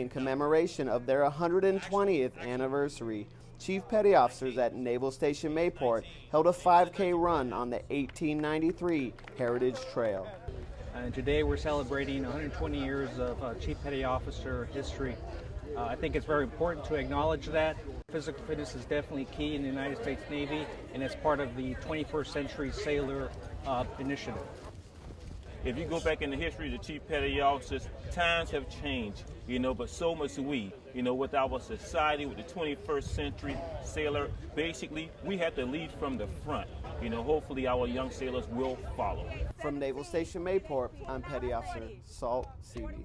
In commemoration of their 120th anniversary, Chief Petty Officers at Naval Station Mayport held a 5K run on the 1893 Heritage Trail. And today we're celebrating 120 years of uh, Chief Petty Officer history. Uh, I think it's very important to acknowledge that. Physical fitness is definitely key in the United States Navy, and it's part of the 21st Century Sailor uh, Initiative. If you go back in the history of the chief petty officers, times have changed, you know, but so much we, you know, with our society, with the 21st century sailor, basically, we have to lead from the front. You know, hopefully our young sailors will follow. From Naval Station Mayport, I'm Petty Officer Salt Seavey.